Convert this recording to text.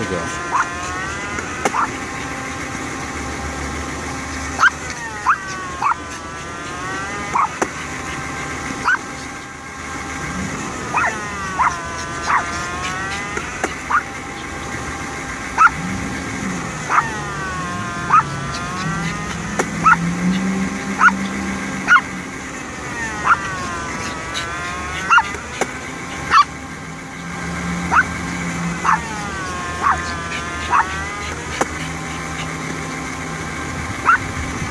legal.